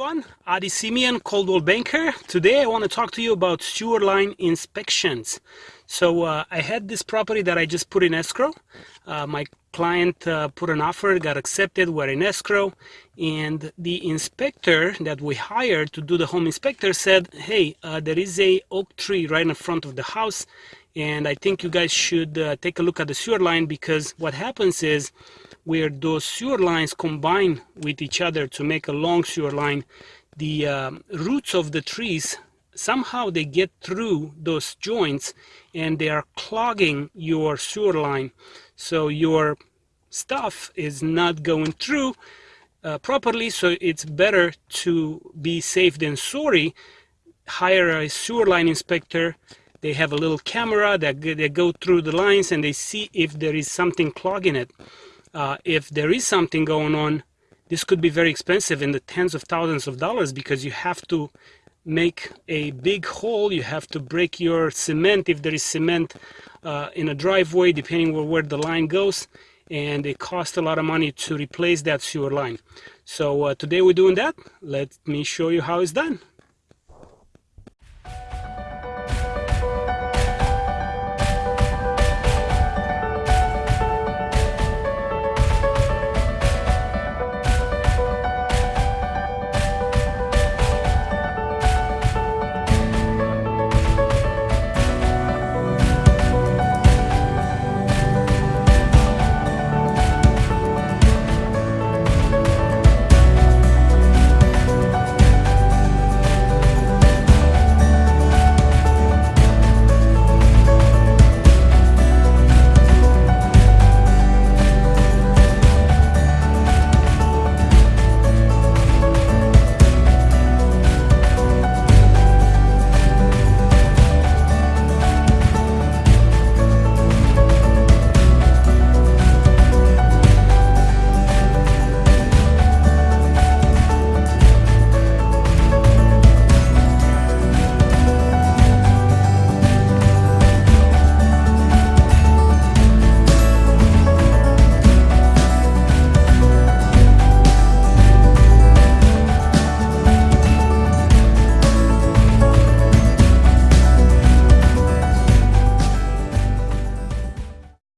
everyone, Adi Simeon, Coldwell Banker. Today I want to talk to you about sewer line inspections. So uh, I had this property that I just put in escrow. Uh, my client uh, put an offer, got accepted, we're in escrow, and the inspector that we hired to do the home inspector said, hey, uh, there is a oak tree right in front of the house, and I think you guys should uh, take a look at the sewer line because what happens is where those sewer lines combine with each other to make a long sewer line, the um, roots of the trees somehow they get through those joints and they are clogging your sewer line. So your stuff is not going through uh, properly. So it's better to be safe than sorry. Hire a sewer line inspector they have a little camera that they go through the lines and they see if there is something clogging it uh, if there is something going on, this could be very expensive in the tens of thousands of dollars because you have to make a big hole. You have to break your cement if there is cement uh, in a driveway, depending where the line goes. And it costs a lot of money to replace that sewer line. So uh, today we're doing that. Let me show you how it's done.